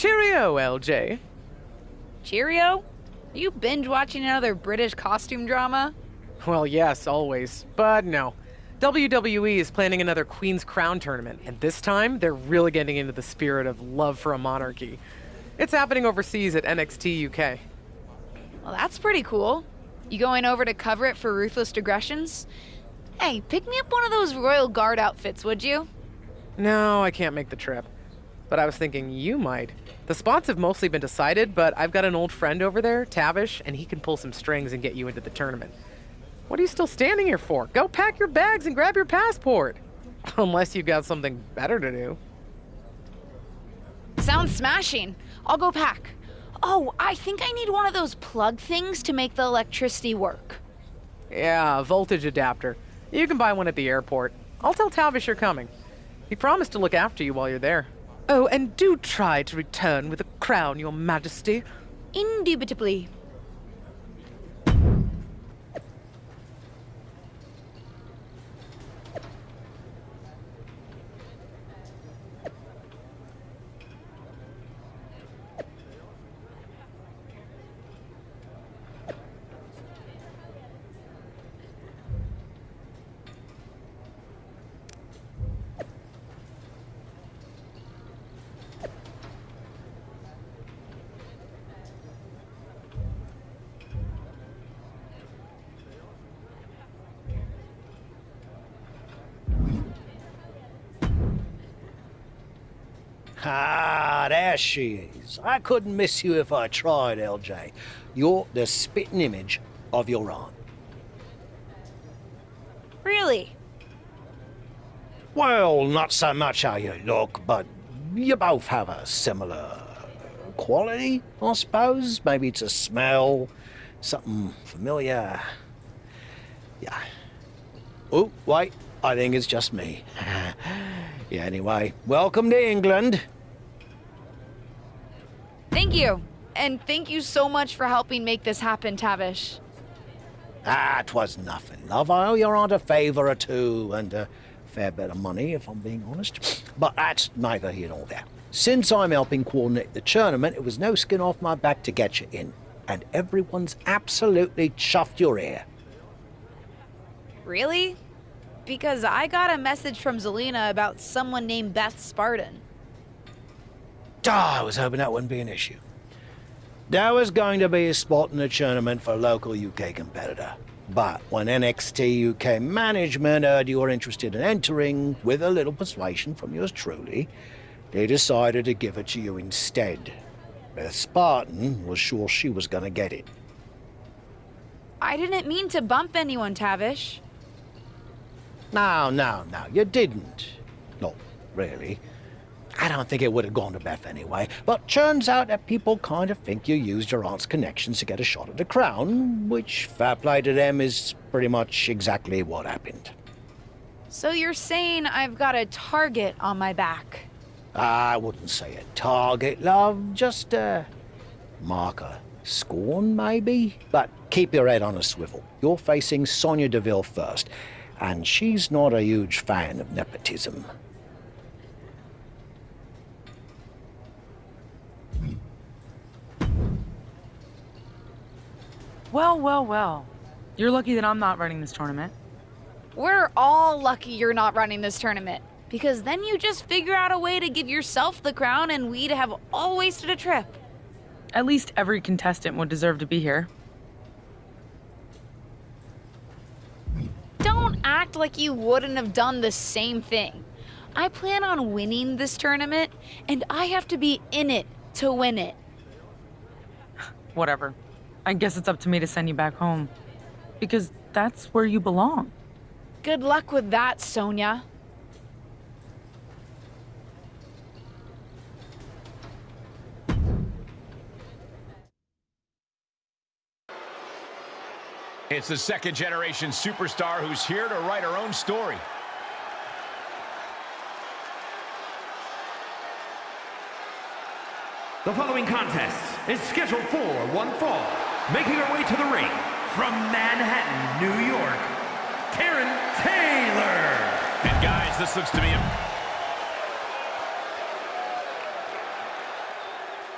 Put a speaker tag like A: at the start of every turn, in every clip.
A: Cheerio, LJ.
B: Cheerio? Are you binge watching another British costume drama?
A: Well, yes, always. But no. WWE is planning another Queen's Crown tournament, and this time they're really getting into the spirit of love for a monarchy. It's happening overseas at NXT UK.
B: Well, that's pretty cool. You going over to cover it for Ruthless Digressions? Hey, pick me up one of those Royal Guard outfits, would you?
A: No, I can't make the trip. But I was thinking you might. The spots have mostly been decided, but I've got an old friend over there, Tavish, and he can pull some strings and get you into the tournament. What are you still standing here for? Go pack your bags and grab your passport. Unless you've got something better to do.
B: Sounds smashing. I'll go pack. Oh, I think I need one of those plug things to make the electricity work.
A: Yeah, voltage adapter. You can buy one at the airport. I'll tell Tavish you're coming. He promised to look after you while you're there. Oh, and do try to return with a crown, your majesty.
B: Indubitably.
C: Ah, there she is. I couldn't miss you if I tried, LJ. You're the spitting image of your aunt.
B: Really?
C: Well, not so much how you look, but you both have a similar quality, I suppose. Maybe it's a smell, something familiar. Yeah. Oh, wait, I think it's just me. yeah, anyway, welcome to England.
B: Thank you. And thank you so much for helping make this happen, Tavish.
C: Ah, 'twas nothing, love. I owe your aunt a favour or two, and a fair bit of money, if I'm being honest. But that's neither here nor there. Since I'm helping coordinate the tournament, it was no skin off my back to get you in. And everyone's absolutely chuffed your ear.
B: Really? Because I got a message from Zelina about someone named Beth Spartan.
C: Ah, I was hoping that wouldn't be an issue. There was going to be a spot in the tournament for a local UK competitor. But when NXT UK management heard you were interested in entering, with a little persuasion from yours truly, they decided to give it to you instead. Beth Spartan was sure she was going to get it.
B: I didn't mean to bump anyone, Tavish.
C: No, no, no, you didn't. Not really. I don't think it would have gone to Beth anyway, but turns out that people kind of think you used your aunt's connections to get a shot at the crown, which, fair play to them, is pretty much exactly what happened.
B: So you're saying I've got a target on my back?
C: I wouldn't say a target, love, just a marker. Scorn, maybe? But keep your head on a swivel. You're facing Sonya Deville first, and she's not a huge fan of nepotism.
D: Well, well, well. You're lucky that I'm not running this tournament.
B: We're all lucky you're not running this tournament. Because then you just figure out a way to give yourself the crown and we'd have all wasted a trip.
D: At least every contestant would deserve to be here.
B: Don't act like you wouldn't have done the same thing. I plan on winning this tournament, and I have to be in it to win it.
D: Whatever. I guess it's up to me to send you back home. Because that's where you belong.
B: Good luck with that, Sonya.
E: It's the second generation superstar who's here to write her own story.
F: The following contest is scheduled for one fall. Making her way to the ring from Manhattan, New York, Karen Taylor.
E: And guys, this looks to be a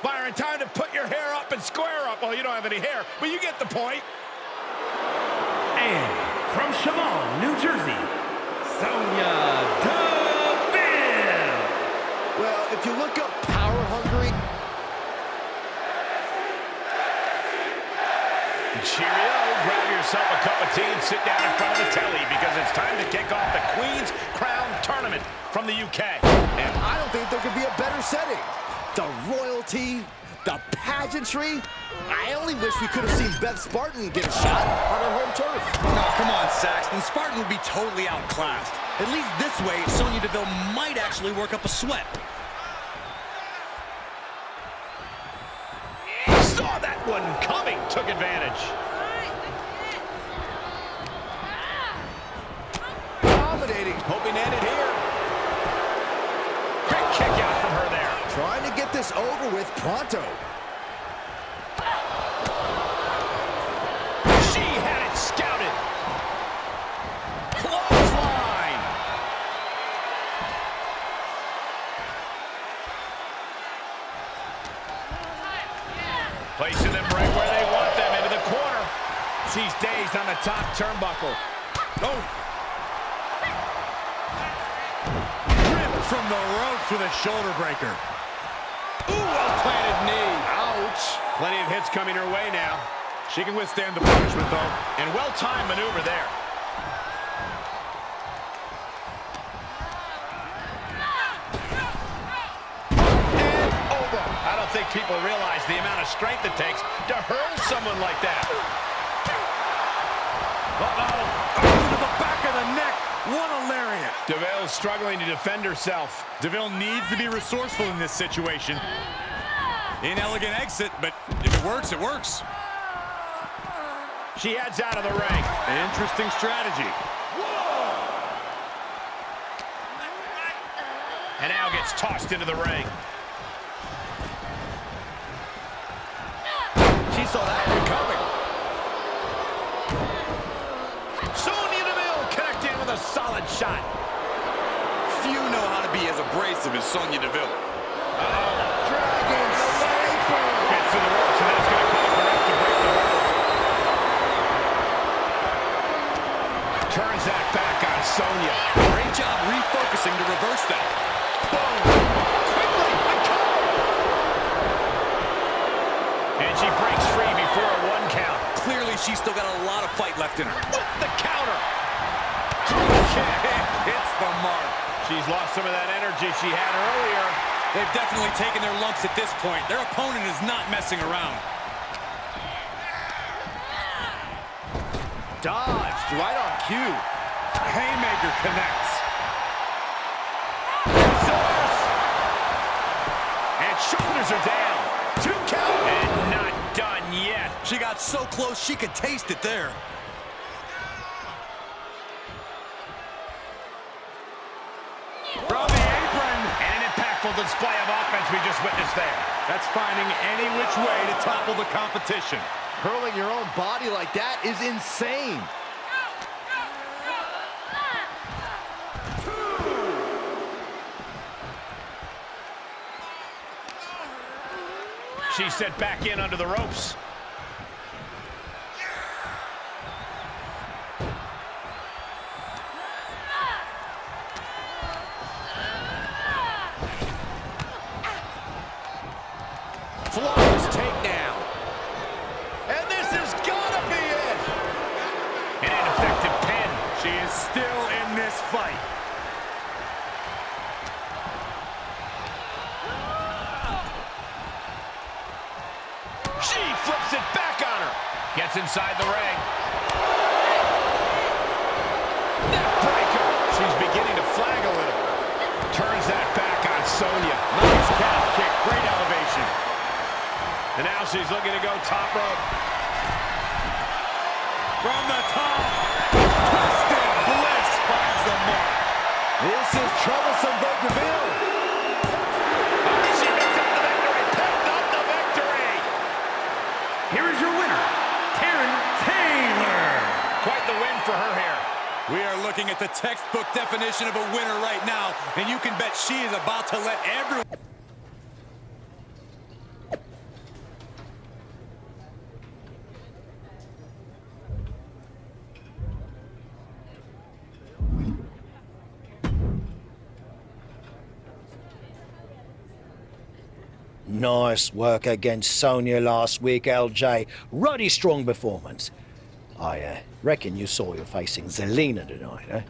E: Byron, time to put your hair up and square up. Well, you don't have any hair, but you get the point.
F: And from Shamong, New Jersey, Sonya Deville.
G: Well, if you look up power hungry,
E: Cheerio, grab yourself a cup of tea and sit down in front of the telly because it's time to kick off the Queen's Crown Tournament from the UK.
G: and I don't think there could be a better setting. The royalty, the pageantry. I only wish we could have seen Beth Spartan get a shot on her home turf.
H: No, come on, Saxton. Spartan would be totally outclassed. At least this way, Sonya Deville might actually work up a sweat.
E: One coming, took advantage.
G: Dominating,
E: Hoping to end it here. Great kick out from her there.
G: trying to get this over with pronto.
E: On the top turnbuckle. Oh,
H: Ripped from the ropes with a shoulder breaker.
E: ooh, well-planted knee. Ouch. Plenty of hits coming her way now. She can withstand the punishment, though. And well-timed maneuver there. And over. I don't think people realize the amount of strength it takes to hurl someone like that. Uh-oh.
H: To the back of the neck. What a lariat.
E: Deville's struggling to defend herself.
H: Deville needs to be resourceful in this situation. Inelegant exit, but if it works, it works.
E: She heads out of the ring.
H: Interesting strategy.
E: And now gets tossed into the ring. Shot.
H: Few know how to be as abrasive as Sonya Deville.
G: Dragon Sniper.
E: Gets to the ropes, and that's going to cause the ref to break the. Turns that back on Sonya.
H: Great job refocusing to reverse that.
E: Quickly, a cover. And she breaks free before a one count.
H: Clearly, she's still got a lot of fight left in her.
E: With the counter. Kick.
H: Hits the mark.
E: She's lost some of that energy she had earlier.
H: They've definitely taken their lumps at this point. Their opponent is not messing around.
G: Dodged right on cue.
H: Haymaker connects.
E: And shoulders are down. Two count. And not done yet.
H: She got so close she could taste it there.
E: Impactful display of offense we just witnessed there.
H: That's finding any which way to topple the competition.
G: Hurling your own body like that is insane.
E: She's set back in under the ropes.
F: Here is your winner, Karen Taylor.
E: Quite the win for her here.
H: We are looking at the textbook definition of a winner right now, and you can bet she is about to let everyone...
C: Nice work against Sonya last week, LJ. Ruddy strong performance. I uh, reckon you saw you're facing Zelina tonight, eh?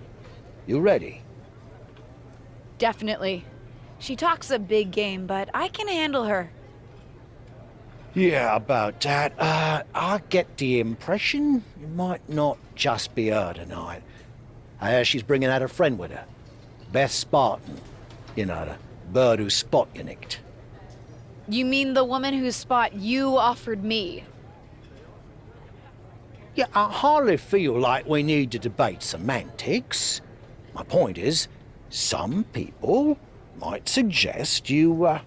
C: You ready?
B: Definitely. She talks a big game, but I can handle her.
C: Yeah, about that. Uh, I get the impression it might not just be her tonight. I hear she's bringing out a friend with her. Beth Spartan. You know, the bird who spot you nicked.
B: You mean the woman whose spot you offered me?
C: Yeah, I hardly feel like we need to debate semantics. My point is, some people might suggest you uh,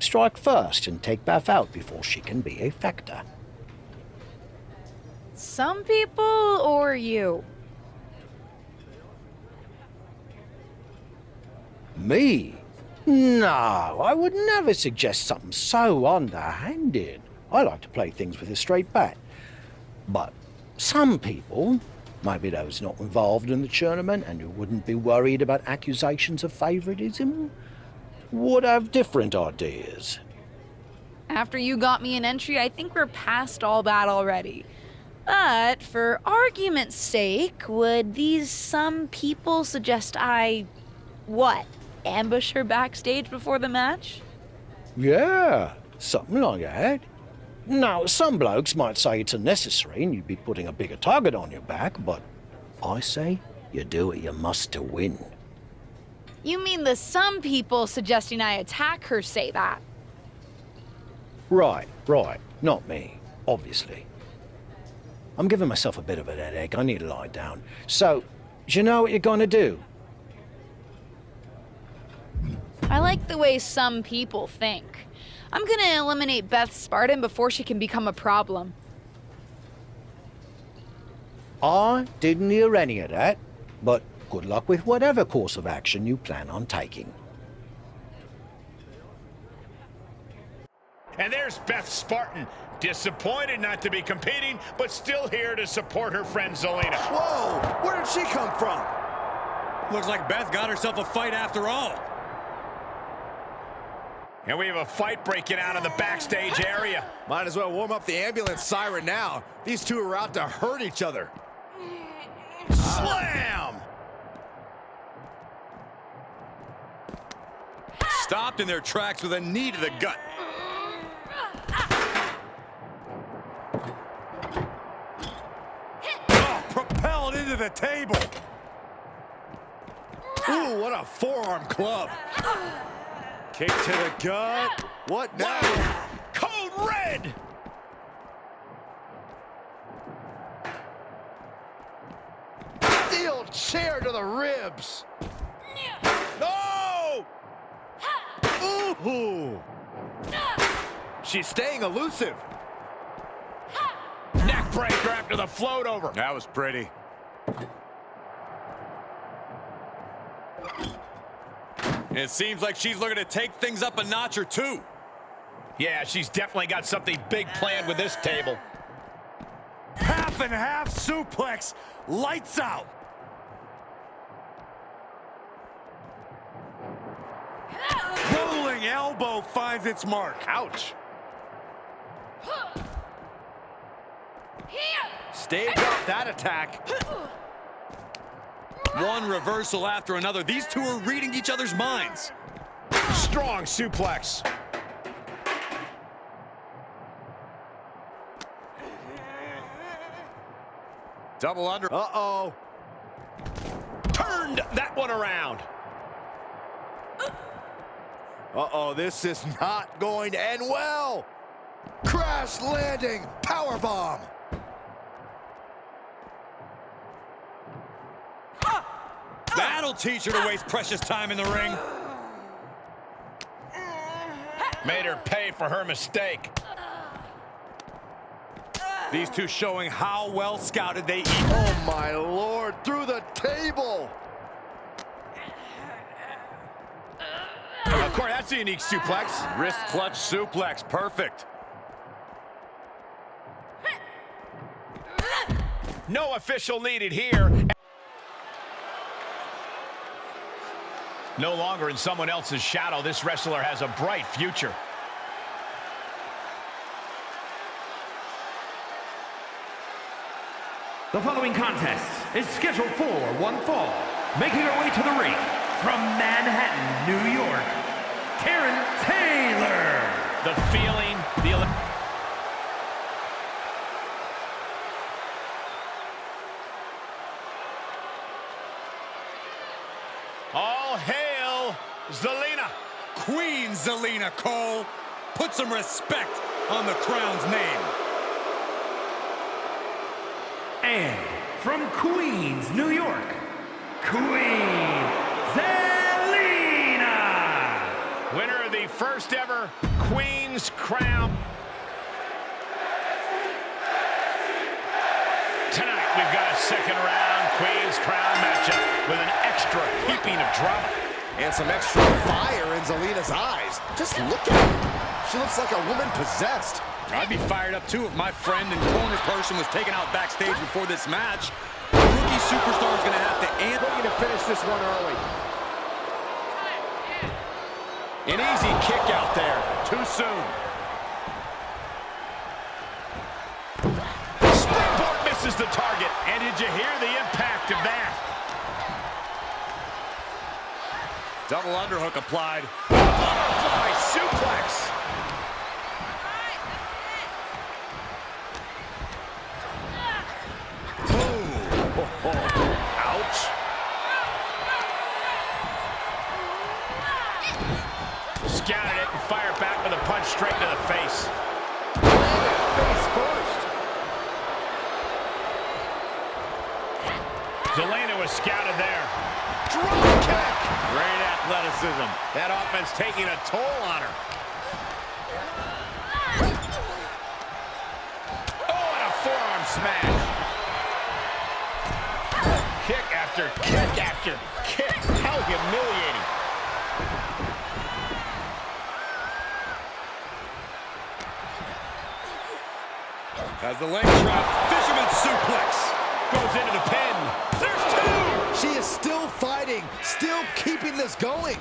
C: strike first and take Beth out before she can be a factor.
B: Some people or you?
C: Me? No, I would never suggest something so underhanded. I like to play things with a straight bat. But some people, maybe those not involved in the tournament and who wouldn't be worried about accusations of favoritism, would have different ideas.
B: After you got me an entry, I think we're past all that already. But for argument's sake, would these some people suggest I. what? Ambush her backstage before the match?
C: Yeah, something like that. Now, some blokes might say it's unnecessary and you'd be putting a bigger target on your back, but I say you do what you must to win.
B: You mean the some people suggesting I attack her say that?
C: Right, right. Not me, obviously. I'm giving myself a bit of a headache. I need to lie down. So, do you know what you're gonna do?
B: I like the way some people think. I'm gonna eliminate Beth Spartan before she can become a problem.
C: I didn't hear any of that, but good luck with whatever course of action you plan on taking.
E: And there's Beth Spartan. Disappointed not to be competing, but still here to support her friend Zelina.
G: Whoa! Where did she come from?
H: Looks like Beth got herself a fight after all.
E: And we have a fight breaking out in the backstage area.
G: Might as well warm up the ambulance siren now. These two are out to hurt each other.
E: Slam!
H: Stopped in their tracks with a knee to the gut.
E: Oh, propelled into the table.
G: Ooh, what a forearm club.
E: Kick to the gut.
G: What now?
E: Code red.
G: Steel chair to the ribs.
E: No!
G: Ooh. She's staying elusive.
E: Neck breaker after the float over.
H: That was pretty. It seems like she's looking to take things up a notch or two.
E: Yeah, she's definitely got something big planned with this table.
H: Half and half suplex. Lights out. Rolling elbow finds its mark.
E: Ouch.
G: Stave off that attack.
H: One reversal after another. These two are reading each other's minds.
E: Strong suplex.
H: Double under.
G: Uh-oh.
E: Turned that one around.
G: Uh-oh, this is not going to end well. Crash landing, power
H: That'll teach her to waste precious time in the ring.
E: Made her pay for her mistake.
H: These two showing how well scouted they eat.
G: Oh my lord, through the table.
E: Of course, that's a unique suplex.
H: Wrist clutch suplex, perfect.
E: No official needed here. No longer in someone else's shadow, this wrestler has a bright future.
F: The following contest is scheduled for one fall. Making her way to the ring from Manhattan, New York, Karen Taylor.
E: The feeling, the... Zelina.
H: Queen Zelina Cole. Put some respect on the crown's name.
F: And from Queens, New York, Queen Zelina.
E: Winner of the first ever Queen's Crown. Tonight we've got a second round Queen's Crown matchup with an extra heaping of drama.
G: And some extra fire in Zelina's eyes. Just look at her. She looks like a woman possessed.
H: I'd be fired up too if my friend and corner person was taken out backstage before this match. The rookie superstar is going to have to answer.
G: Looking to finish this one early.
E: An easy kick out there. Too soon. Springboard misses the target. And did you hear the impact
H: Double underhook applied.
E: Butterfly suplex. Ouch. Scouted it and fired back with a punch straight to the face.
G: Face
E: was scouted there. Drop kick. Great athleticism. That offense taking a toll on her. Oh, and a forearm smash. Kick after kick after kick. How humiliating.
H: As the leg trap, fisherman suplex.
E: Goes into the pin.
G: She is still fighting, still keeping this going.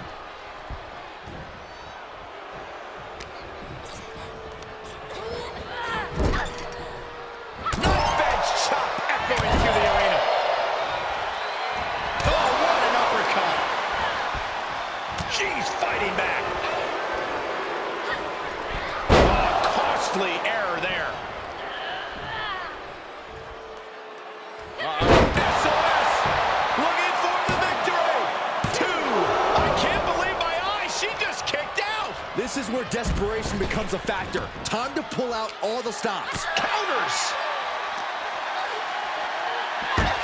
G: Desperation becomes a factor. Time to pull out all the stops.
E: Counters!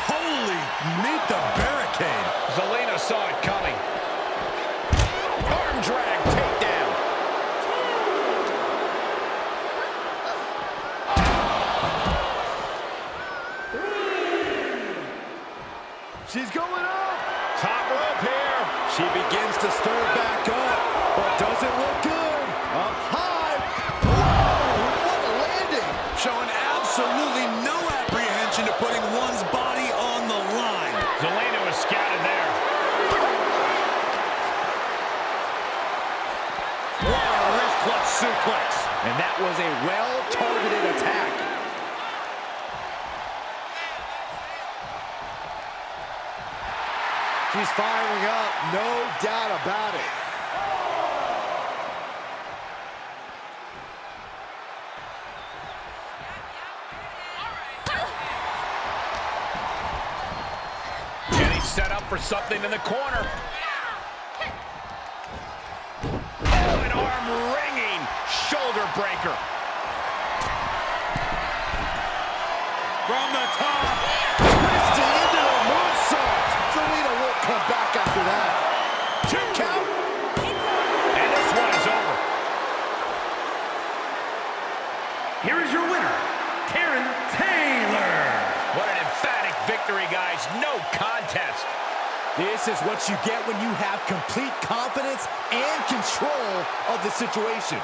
H: Holy, meet the barricade.
E: Zelina saw it coming. Arm drag takedown.
G: She's going up.
E: Top rope here.
G: She begins to stir back up, but doesn't look good. Up high. Whoa, what a landing.
H: Showing absolutely no apprehension to putting one's body on the line.
E: Zelina was scouted there.
G: What a wrist clutch suplex. And that was a well-targeted attack. She's firing up, no doubt about it.
E: For something in the corner. Oh, an arm-wringing shoulder breaker.
H: From the top.
G: Twisting into a moonsault. Zelina won't come back after that.
E: Two count. And this one is over.
F: Here is your winner, Karen Taylor.
E: What an emphatic victory, guys. No contest.
G: This is what you get when you have complete confidence and control of the situation.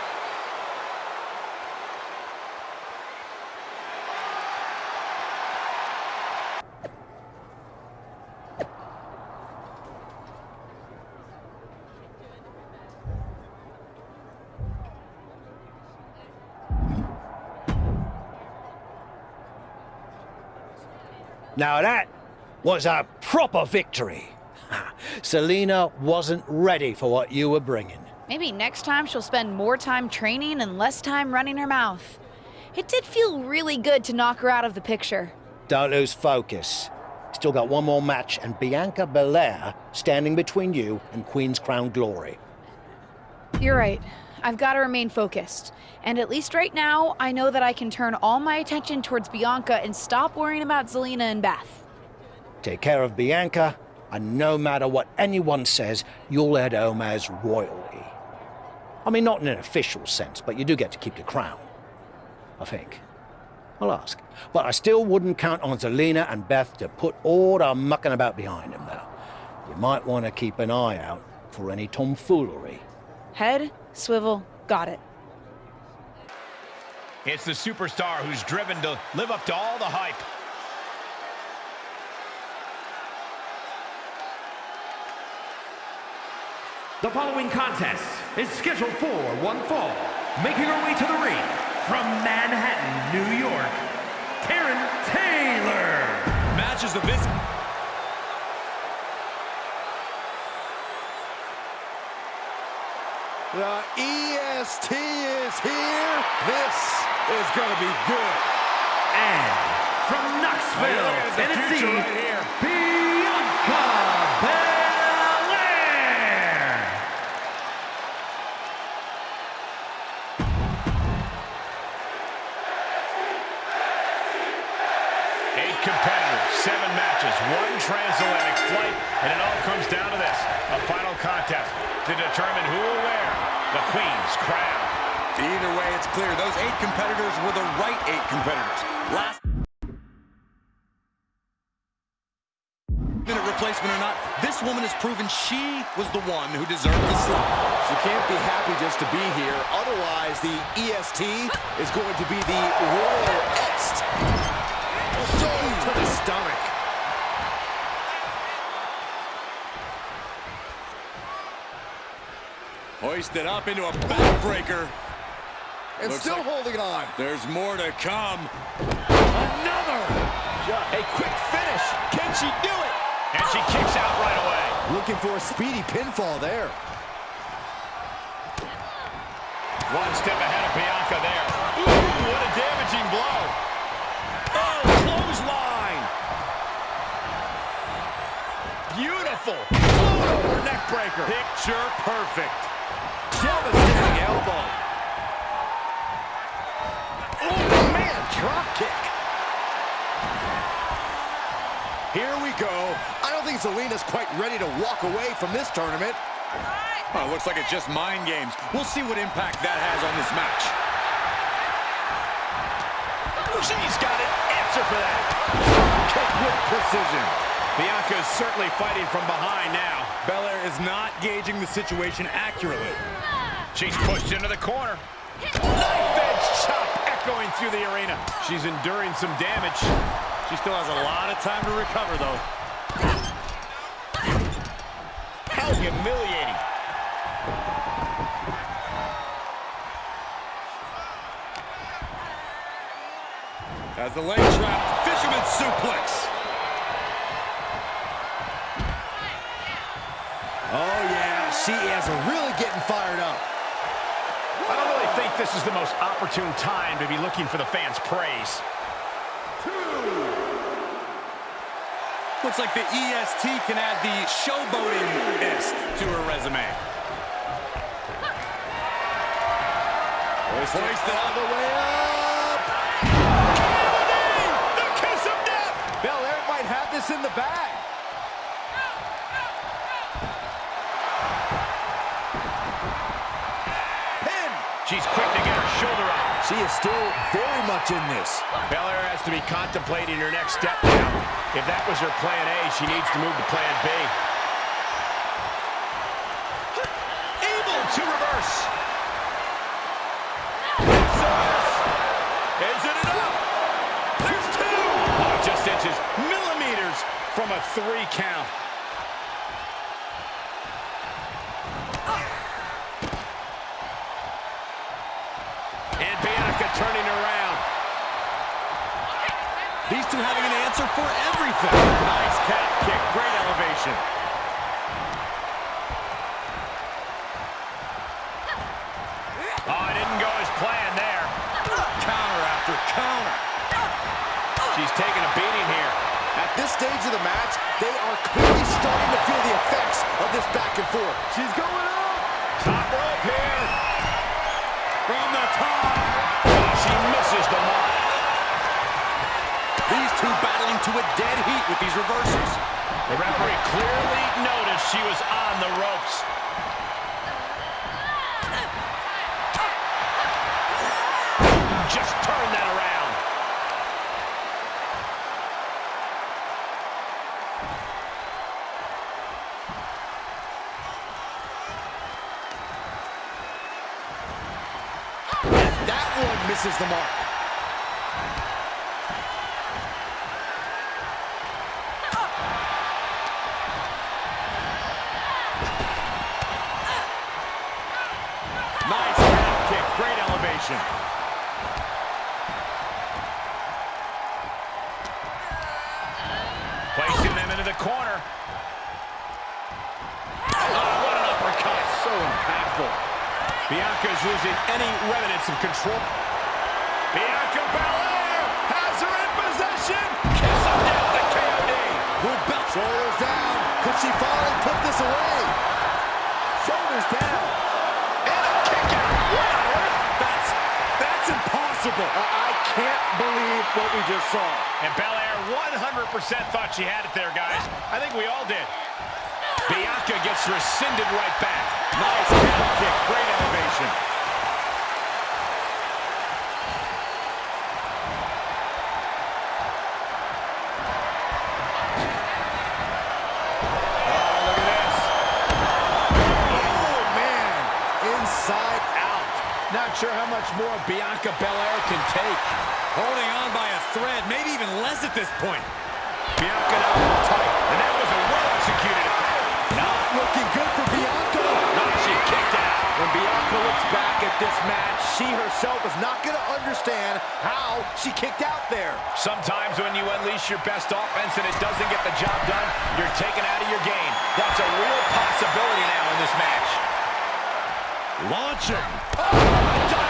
C: Now that was a proper victory. Zelina wasn't ready for what you were bringing.
B: Maybe next time she'll spend more time training and less time running her mouth. It did feel really good to knock her out of the picture.
C: Don't lose focus. Still got one more match and Bianca Belair standing between you and Queen's Crown Glory.
B: You're right. I've got to remain focused. And at least right now, I know that I can turn all my attention towards Bianca and stop worrying about Zelina and Beth.
C: Take care of Bianca, and no matter what anyone says, you'll head home as royalty. I mean, not in an official sense, but you do get to keep your crown. I think. I'll ask. But I still wouldn't count on Zelina and Beth to put all the mucking about behind them, though. You might want to keep an eye out for any tomfoolery.
B: Head, swivel, got it.
E: It's the superstar who's driven to live up to all the hype.
F: The following contest is scheduled for one fall. Making her way to the ring from Manhattan, New York, Karen Taylor.
H: Matches of this
G: The EST is here. This is going to be good.
F: And from Knoxville, oh,
E: Look at the
F: Tennessee,
E: right.
F: Bianca
H: clear those eight competitors were the right eight competitors. Last minute replacement or not, this woman has proven she was the one who deserved the slot.
G: She can't be happy just to be here. Otherwise, the EST is going to be the Royal Est. To the stomach.
H: Hoisted up into a backbreaker.
G: And
H: Looks
G: still
H: like-
G: holding on.
H: There's more to come.
G: Another.
E: A quick finish. Can she do it? And she kicks out right away.
G: Looking for a speedy pinfall there.
E: One step ahead of Bianca there. Ooh, what a damaging blow. Oh, clothesline. Beautiful. Float over neck breaker. Picture perfect. Devastating elbow.
G: Oh, man, drop kick. Here we go. I don't think Zelina's quite ready to walk away from this tournament.
H: Oh, it looks like it's just mind games. We'll see what impact that has on this match.
E: She's got an answer for that.
G: Kick with precision.
E: Bianca is certainly fighting from behind now.
H: Belair is not gauging the situation accurately.
E: She's pushed into the corner. Edge echoing through the arena. She's enduring some damage.
H: She still has a lot of time to recover, though.
E: How humiliating.
H: As the leg trap, fisherman suplex.
G: Oh, yeah, she is really getting fired up.
E: I don't really think this is the most opportune time to be looking for the fans' praise.
H: Looks like the EST can add the showboating-ist to her resume.
G: Hoisted all the way up.
E: The kiss of death!
G: Belair might have this in the bag.
E: She's quick to get her shoulder up.
G: She is still very much in this.
E: Belair has to be contemplating her next step now. If that was her plan A, she needs to move to plan B. Able to reverse. Is it enough? There's two. Oh, just inches, millimeters from a three count. And Bianca turning around. These
H: to having an answer for everything.
E: Nice calf kick. Great elevation. Oh, it didn't go as planned there.
H: Counter after counter.
E: She's taking a beating here.
G: At this stage of the match, they are clearly starting to feel the effects of this back and forth. She's going up.
E: Top rope here.
H: From the top.
E: Oh, she misses the mark.
H: These two battling to a dead heat with these reversals.
E: The referee clearly noticed she was on the ropes. Just turn that around.
G: That one misses the mark.
E: Nice calf kick. Great elevation. Placing them into the corner. Oh, what an uppercut. So impactful. Bianca's losing any remnants of control. Bianca Belair has her in possession. Kiss him down the KOD.
G: Good belt. Shoulders down. Could she finally put this away? Shoulders down.
E: And a kick out. What on earth?
G: That's, that's impossible. I, I can't believe what we just saw.
E: And Belair 100% thought she had it there, guys. I think we all did. Bianca gets rescinded right back. Nice
H: maybe at this point.
E: Bianca now tight. And that was a well-executed attack.
G: Not looking good for Bianca.
E: Now she kicked out.
G: When Bianca looks back at this match, she herself is not going to understand how she kicked out there.
E: Sometimes when you unleash your best offense and it doesn't get the job done, you're taken out of your game. That's a real possibility now in this match.
H: Launching.
E: Oh,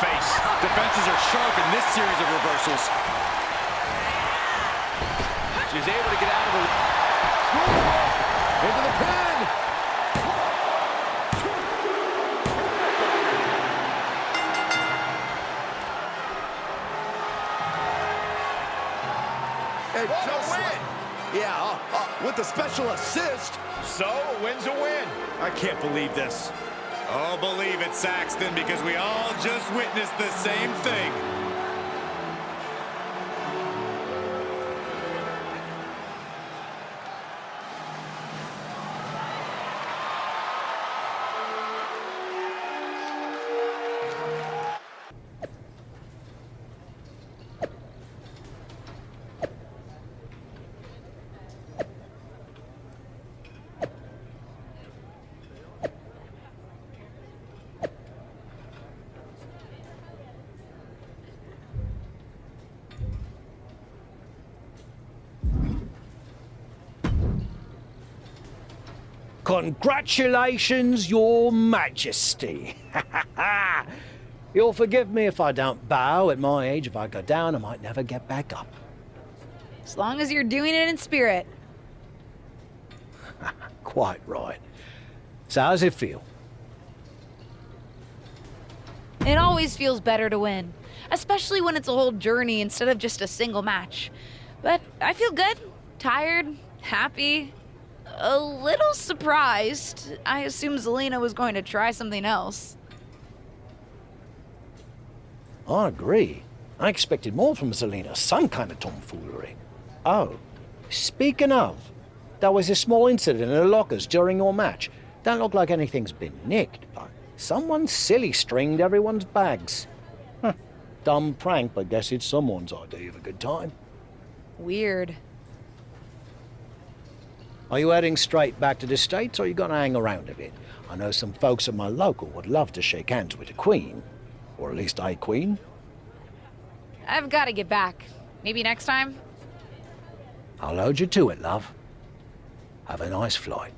E: face.
H: Defenses are sharp in this series of reversals.
E: She's able to get out of the...
G: Into the pin. And just like, yeah, uh, uh, with the special assist.
E: So, a win's a win.
G: I can't believe this.
H: Oh, believe it, Saxton, because we all just witnessed the same thing.
C: Congratulations, Your Majesty. You'll forgive me if I don't bow. At my age, if I go down, I might never get back up.
B: As long as you're doing it in spirit.
C: Quite right. So, how's it feel?
B: It always feels better to win, especially when it's a whole journey instead of just a single match. But I feel good, tired, happy, a little surprised. I assumed Zelina was going to try something else.
C: I agree. I expected more from Zelina, some kind of tomfoolery. Oh, speaking of, there was a small incident in the lockers during your match. Don't look like anything's been nicked, but someone silly stringed everyone's bags. Huh. Dumb prank, but guess it's someone's idea of a good time.
B: Weird.
C: Are you heading straight back to the States or are you going to hang around a bit? I know some folks at my local would love to shake hands with the Queen. Or at least a Queen.
B: I've got to get back. Maybe next time?
C: I'll hold you to it, love. Have a nice flight.